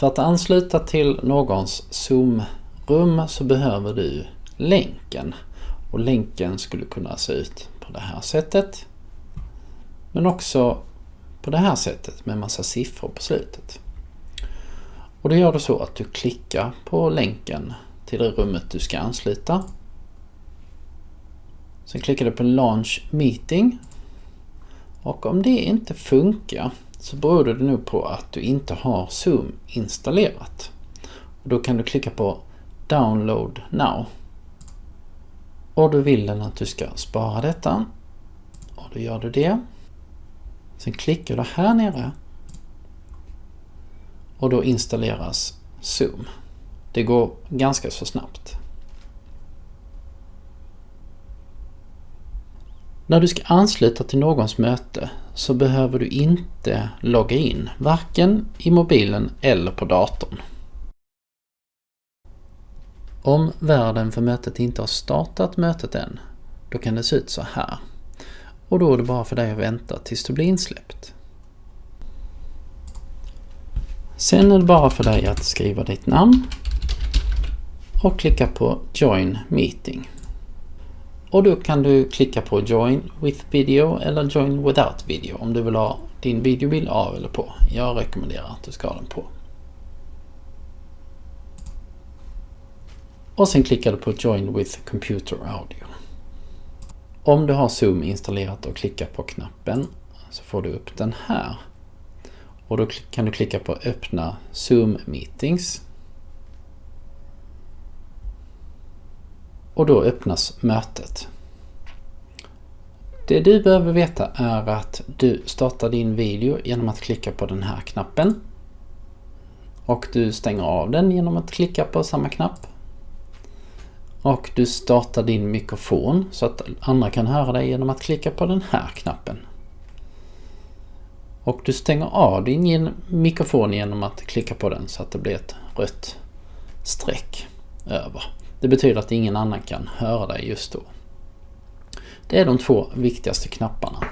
För att ansluta till någons Zoom-rum så behöver du länken. Och länken skulle kunna se ut på det här sättet. Men också på det här sättet med massa siffror på slutet. Och då gör du så att du klickar på länken till det rummet du ska ansluta. Sen klickar du på Launch Meeting. Och om det inte funkar så beror det nog på att du inte har Zoom installerat. Och då kan du klicka på Download Now. Och då vill den att du ska spara detta. Och då gör du det. Sen klickar du här nere. Och då installeras Zoom. Det går ganska så snabbt. När du ska ansluta till någons möte så behöver du inte logga in, varken i mobilen eller på datorn. Om värden för mötet inte har startat mötet än, då kan det se ut så här. Och då är det bara för dig att vänta tills du blir insläppt. Sen är det bara för dig att skriva ditt namn och klicka på Join Meeting. Och då kan du klicka på Join with video eller Join without video om du vill ha din videobild av eller på. Jag rekommenderar att du ska ha den på. Och sen klickar du på Join with computer audio. Om du har Zoom installerat och klickar på knappen så får du upp den här. Och då kan du klicka på öppna Zoom meetings. Och då öppnas mötet. Det du behöver veta är att du startar din video genom att klicka på den här knappen. Och du stänger av den genom att klicka på samma knapp. Och du startar din mikrofon så att andra kan höra dig genom att klicka på den här knappen. Och du stänger av din mikrofon genom att klicka på den så att det blir ett rött streck över. Det betyder att ingen annan kan höra dig just då. Det är de två viktigaste knapparna.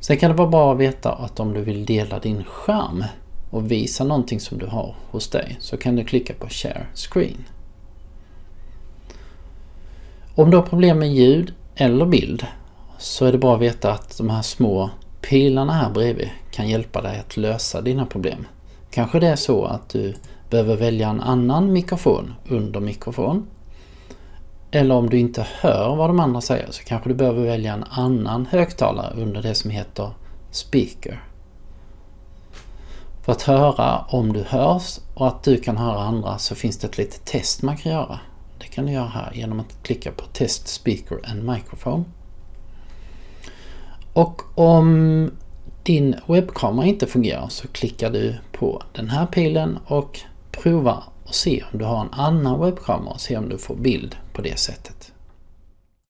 Sen kan det vara bra att veta att om du vill dela din skärm och visa någonting som du har hos dig så kan du klicka på Share Screen. Om du har problem med ljud eller bild så är det bra att veta att de här små pilarna här bredvid kan hjälpa dig att lösa dina problem. Kanske det är så att du behöver välja en annan mikrofon under mikrofon. Eller om du inte hör vad de andra säger så kanske du behöver välja en annan högtalare under det som heter speaker. För att höra om du hörs och att du kan höra andra så finns det ett litet test man kan göra. Det kan du göra här genom att klicka på Test Speaker and Microphone. Och om din webbkamera inte fungerar så klickar du på den här pilen och prova och se om du har en annan webbkamera och se om du får bild på det sättet.